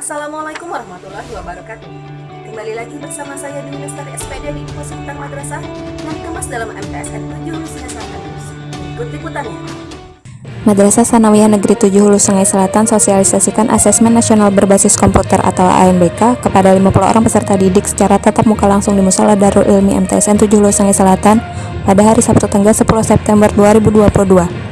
Assalamualaikum warahmatullahi wabarakatuh. Kembali lagi bersama saya di Lestari SPD di Info Sekitar Madrasah yang dikemas dalam MTSN 7 Hulu Sungai Selatan. Ikut liputannya. Madrasah Sanawiyah Negeri 7 Hulu Sungai Selatan sosialisasikan asesmen nasional berbasis komputer atau AMBK kepada 50 orang peserta didik secara tatap muka langsung di Musola Darul Ilmi MTSN 7 Hulu Sungai Selatan pada hari Sabtu tanggal 10 September 2022.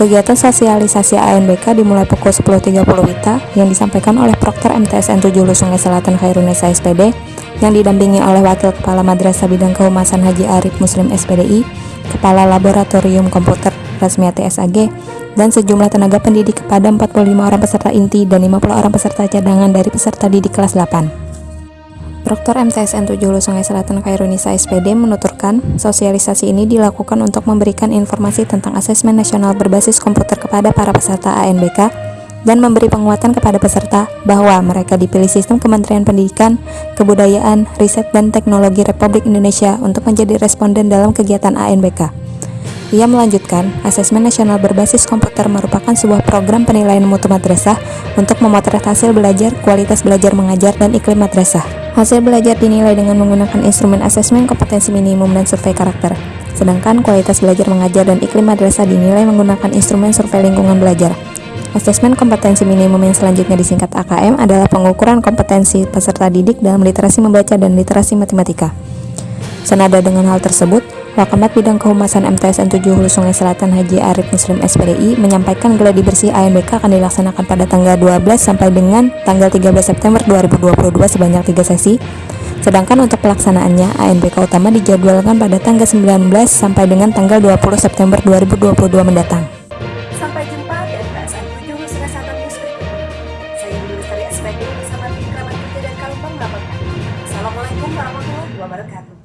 Kegiatan sosialisasi ANBK dimulai pukul 10.30 WITA yang disampaikan oleh Prokter MTSN 7 Hulu Sungai Selatan Khairunisa SPD yang didampingi oleh Wakil Kepala Madrasah Bidang Kehumasan Haji Arif Muslim SPDI, Kepala Laboratorium Komputer Rasmiati SAG, dan sejumlah tenaga pendidik kepada 45 orang peserta inti dan 50 orang peserta cadangan dari peserta didik kelas 8. Proktor MTSN 7 Hulu Sungai Selatan Khairunisa SPD menuturkan, sosialisasi ini dilakukan untuk memberikan informasi tentang asesmen nasional berbasis komputer kepada para peserta ANBK dan memberi penguatan kepada peserta bahwa mereka dipilih sistem Kementerian Pendidikan, Kebudayaan, Riset, dan Teknologi Republik Indonesia untuk menjadi responden dalam kegiatan ANBK. Ia melanjutkan, asesmen nasional berbasis komputer merupakan sebuah program penilaian mutu madrasah untuk memotret hasil belajar, kualitas belajar mengajar, dan iklim madrasah. Hasil belajar dinilai dengan menggunakan instrumen asesmen kompetensi minimum dan survei karakter. Sedangkan kualitas belajar mengajar dan iklim madrasah dinilai menggunakan instrumen survei lingkungan belajar. Asesmen kompetensi minimum yang selanjutnya disingkat AKM adalah pengukuran kompetensi peserta didik dalam literasi membaca dan literasi matematika. Senada dengan hal tersebut, Wakamat Bidang Kehumasan MTSN 7 Hulu Sungai Selatan Haji Arif Muslim SPDI menyampaikan geladi bersih ANBK akan dilaksanakan pada tanggal 12 sampai dengan tanggal 13 September 2022 sebanyak 3 sesi. Sedangkan untuk pelaksanaannya, ANBK utama dijadwalkan pada tanggal 19 sampai dengan tanggal 20 September 2022 mendatang. SPD bersama tim kerabat dan Kalupang melaporkan. Assalamualaikum warahmatullahi wabarakatuh.